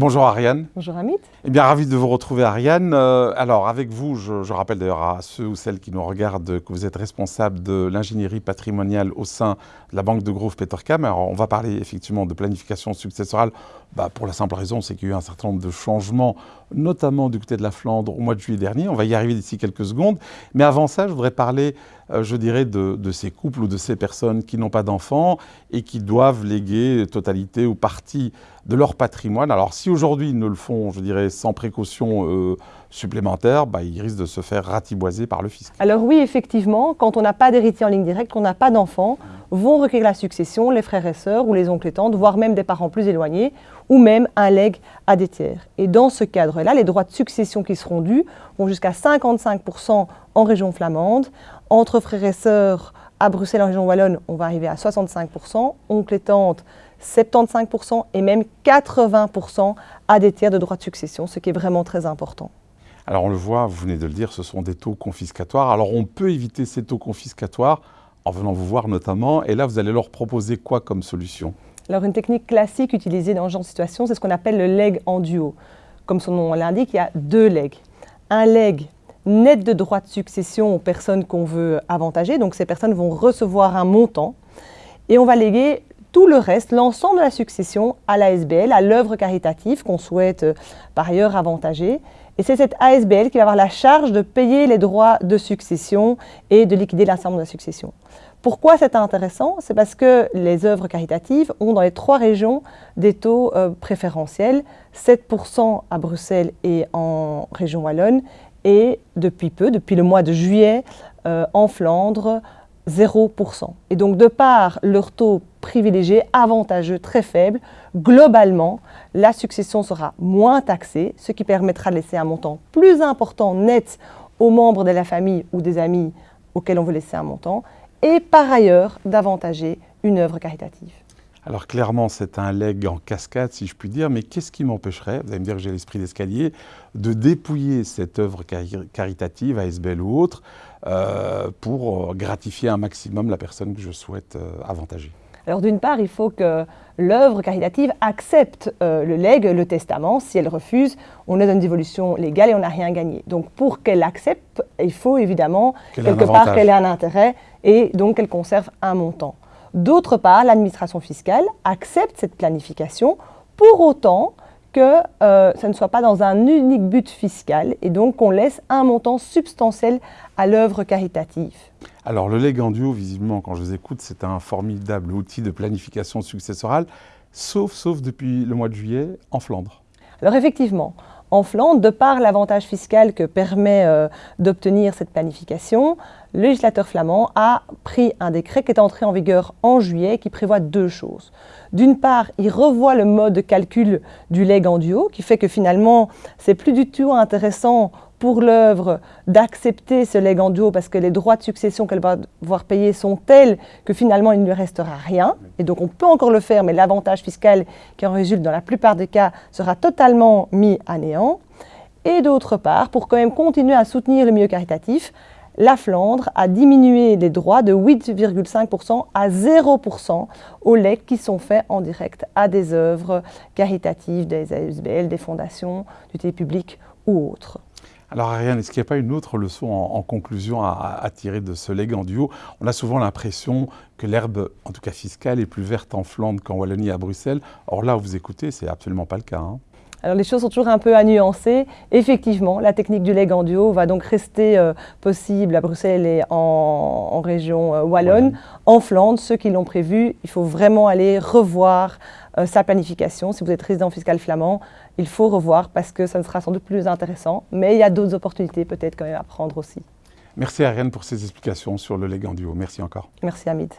Bonjour Ariane. Bonjour Amit. Eh bien, ravi de vous retrouver Ariane. Euh, alors, avec vous, je, rappelle d'ailleurs à ceux ou celles qui nous regardent que vous êtes responsable de l'ingénierie patrimoniale au sein de la Banque de Grove Petercam. Alors, on va parler effectivement de planification successorale bah, pour la simple raison, c'est qu'il y a eu un certain nombre de changements, notamment du côté de la Flandre au mois de juillet dernier. On va y arriver d'ici quelques secondes. Mais avant ça, je voudrais parler, euh, je dirais, de, de, ces couples ou de ces personnes qui n'ont pas d'enfants et qui doivent léguer totalité ou partie de leur patrimoine. Alors, si aujourd'hui ils ne le font, je dirais, sans précaution euh, supplémentaire, bah, ils risquent de se faire ratiboiser par le fisc. Alors oui, effectivement, quand on n'a pas d'héritier en ligne directe, qu'on n'a pas d'enfants, vont requérir la succession les frères et sœurs ou les oncles et tantes, voire même des parents plus éloignés, ou même un legs à des tiers. Et dans ce cadre-là, les droits de succession qui seront dus vont jusqu'à 55% en région flamande. Entre frères et sœurs à Bruxelles, en région wallonne, on va arriver à 65%, oncles et tantes, 75% et même 80% à des tiers de droits de succession, ce qui est vraiment très important. Alors on le voit, vous venez de le dire, ce sont des taux confiscatoires. Alors on peut éviter ces taux confiscatoires en venant vous voir notamment, et là vous allez leur proposer quoi comme solution? Alors une technique classique utilisée dans ce genre de situation, c'est ce qu'on appelle le leg en duo. Comme son nom l'indique, il y a deux legs. Un leg net de droits de succession aux personnes qu'on veut avantager, donc ces personnes vont recevoir un montant, et on va léguer tout le reste, l'ensemble de la succession à l'ASBL, à l'œuvre caritative qu'on souhaite euh, par ailleurs avantager. Et c'est cette ASBL qui va avoir la charge de payer les droits de succession et de liquider l'ensemble de la succession. Pourquoi c'est intéressant? C'est parce que les œuvres caritatives ont dans les trois régions des taux euh, préférentiels, 7% à Bruxelles et en région Wallonne, et depuis peu, depuis le mois de juillet, euh, en Flandre, 0%. Et donc, de par leur taux privilégié, avantageux, très faible, globalement, la succession sera moins taxée, ce qui permettra de laisser un montant plus important net aux membres de la famille ou des amis auxquels on veut laisser un montant, et par ailleurs d'avantager une œuvre caritative. Alors clairement, c'est un leg en cascade, si je puis dire, mais qu'est-ce qui m'empêcherait, vous allez me dire que j'ai l'esprit d'escalier, de dépouiller cette œuvre caritative, ASBL ou autre, euh, pour gratifier un maximum la personne que je souhaite euh, avantager? Alors d'une part, il faut que l'œuvre caritative accepte euh, le legs, le testament. Si elle refuse, on est dans une dévolution légale et on n'a rien gagné. Donc pour qu'elle accepte, il faut évidemment quelque part qu'elle ait un intérêt et donc qu'elle conserve un montant. D'autre part, l'administration fiscale accepte cette planification pour autant que euh, ça ne soit pas dans un unique but fiscal et donc qu'on laisse un montant substantiel à l'œuvre caritative. Alors le duo, visiblement, quand je vous écoute, c'est un formidable outil de planification successorale, sauf, sauf depuis le mois de juillet en Flandre. Alors effectivement, en Flandre, de par l'avantage fiscal que permet euh, d'obtenir cette planification, le législateur flamand a pris un décret qui est entré en vigueur en juillet qui prévoit deux choses. D'une part, il revoit le mode de calcul du leg en duo qui fait que finalement, c'est plus du tout intéressant pour l'œuvre d'accepter ce leg en duo parce que les droits de succession qu'elle va devoir payer sont tels que finalement il ne lui restera rien. Et donc on peut encore le faire, mais l'avantage fiscal qui en résulte dans la plupart des cas sera totalement mis à néant. Et d'autre part, pour quand même continuer à soutenir le milieu caritatif, la Flandre a diminué les droits de 8,5% à 0% aux legs qui sont faits en direct à des œuvres caritatives, des ASBL, des fondations, du public ou autres. Alors Ariane, est-ce qu'il n'y a pas une autre leçon en, conclusion à, tirer de ce legs en duo? On a souvent l'impression que l'herbe, en tout cas fiscale, est plus verte en Flandre qu'en Wallonie à Bruxelles. Or là, vous écoutez, c'est absolument pas le cas. Hein. Alors les choses sont toujours un peu à nuancer. Effectivement, la technique du leg en duo va donc rester euh, possible à Bruxelles et en, région euh, wallonne. En Flandre, ceux qui l'ont prévu, il faut vraiment aller revoir euh, sa planification. Si vous êtes résident fiscal flamand, il faut revoir parce que ça ne sera sans doute plus intéressant. Mais il y a d'autres opportunités peut-être quand même à prendre aussi. Merci Ariane pour ces explications sur le leg en duo. Merci encore. Merci Hamid.